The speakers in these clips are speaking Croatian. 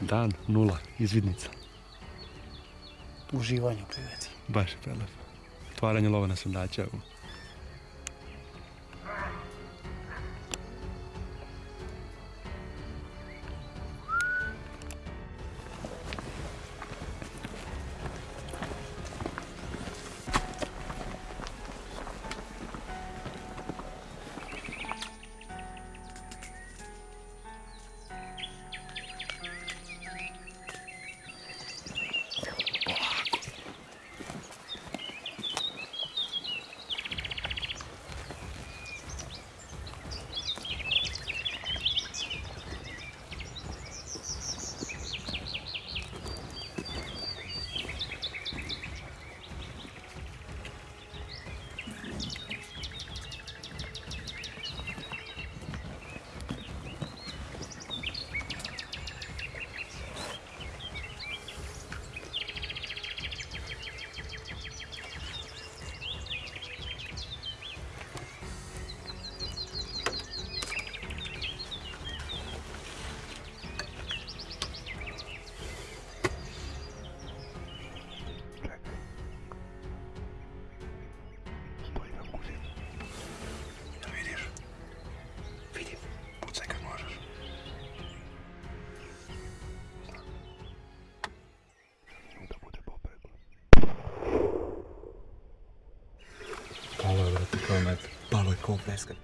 Dan, nula, izvidnica. Uživanju peveci. Baš prelepo. Otvaranje lova na sundaća. Palo इसका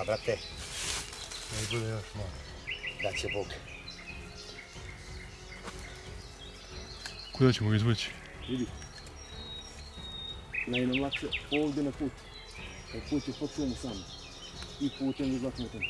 Hvala, brate. Ne bude još malo. Da će Bog. Kuda ćemo ga izvući? Vidi. Najednom lakše ovdje na put. Taj put je pod šumu sam. I putem i zlatnutem.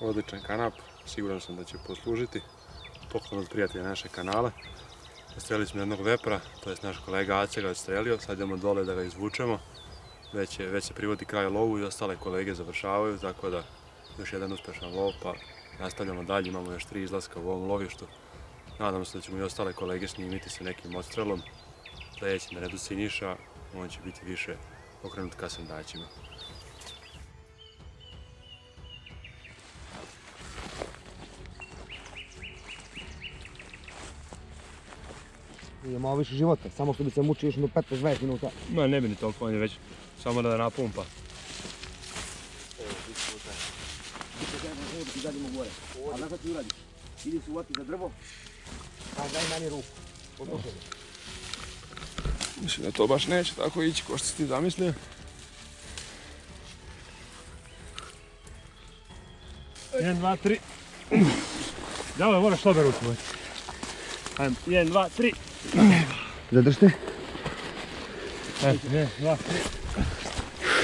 Odličan kanap, siguran sam da će poslužiti. Poklon od prijatelja naše kanale. Ostrelili smo jednog vepra, to je naš kolega Ace ga odstrelio, sad idemo dole da ga izvučemo. Već, je, se privodi kraj lovu i ostale kolege završavaju, tako da još jedan uspešan lov, pa nastavljamo dalje, imamo još tri izlaska u ovom lovištu. Nadam se da ćemo i ostale kolege snimiti sa nekim odstrelom. Sljedeći na redu Siniša, on će biti više okrenut ka sandaćima. Nije malo više života, samo što bi se mučio još jedno 15-20 minuta. Ma ne bi ni toliko, on je već samo da napumpa. I zadimo gore. A znaš šta ti uradiš? Idi se uvati za drvo, a daj meni ruku. Odlučaj. Mislim da to baš neće tako ići ko što si ti zamislio. Jedan, dva, tri. Dale, moraš slobe ruku. Ajmo, jedan, dva, tri. Zadržite.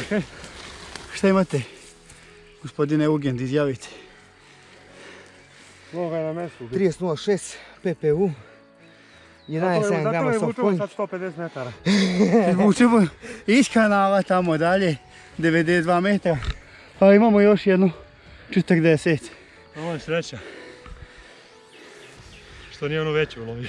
Tri. Šta imate? Gospodine Ugend, izjavite. Loga je na mestu. 30.06 PPU. I na 7 grama soft point. sad 150 metara. Vučemo iz kanala tamo dalje, 92 metra. Pa imamo još jednu 40. Ovo je sreća. Što nije ono veće ulovio.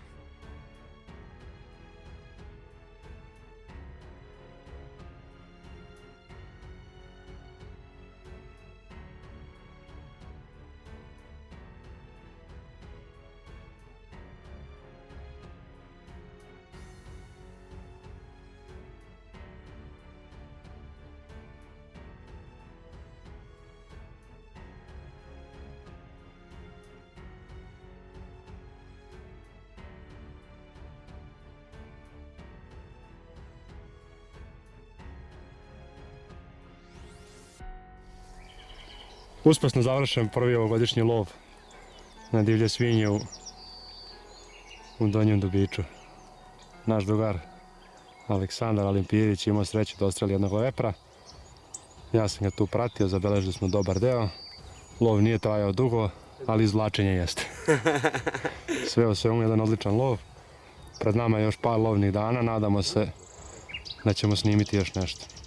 Uspešno završen prvi ovogodišnji lov na divlje svinje u, u Donjem Dubiću. Naš drugar Aleksandar Alimpijević imao sreću da ostreli jednog lepra. Ja sam ga tu pratio, zabeležili smo dobar deo. Lov nije trajao dugo, ali izvlačenje jeste. Sve u svemu jedan odličan lov. Pred nama je još par lovnih dana, nadamo se da ćemo snimiti još nešto.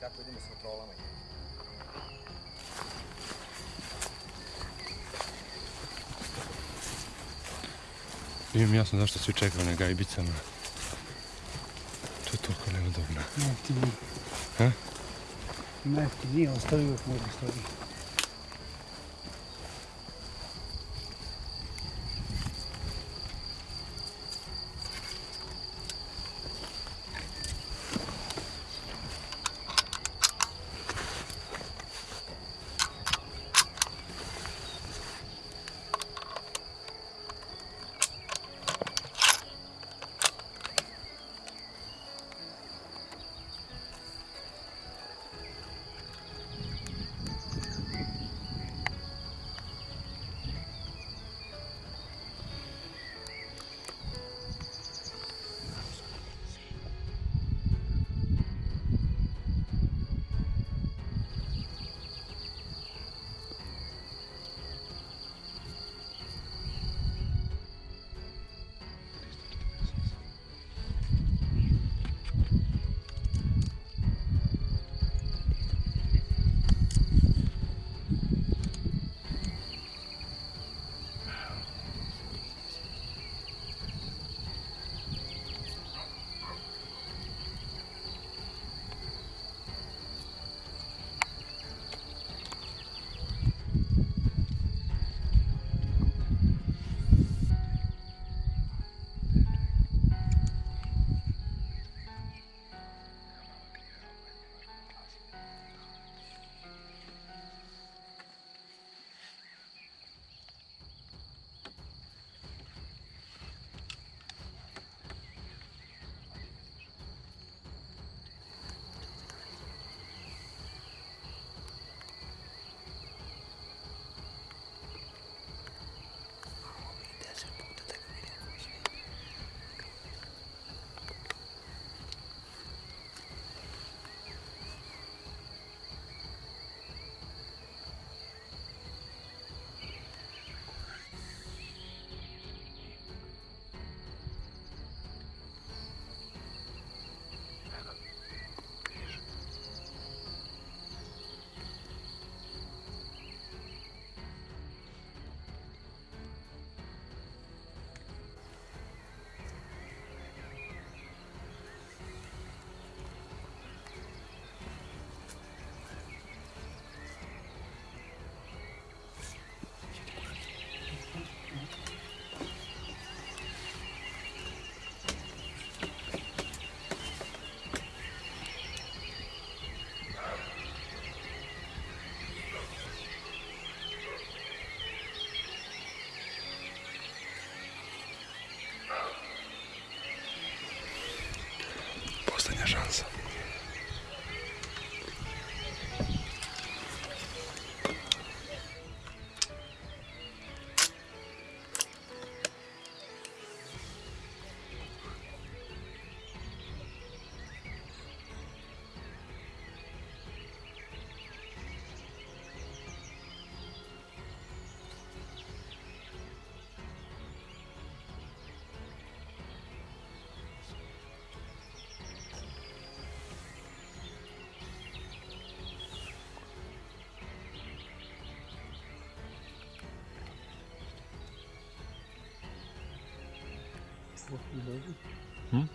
Kako idemo s kontrolama. Nije mi jasno zašto svi čekaju na gajbicama. To je toliko neudobno. Najjeftiniji. Ha? Najjeftiniji, ostavi uvijek možda stoji. Hum?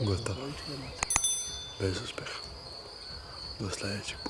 Готов. Без успеха. До следующего.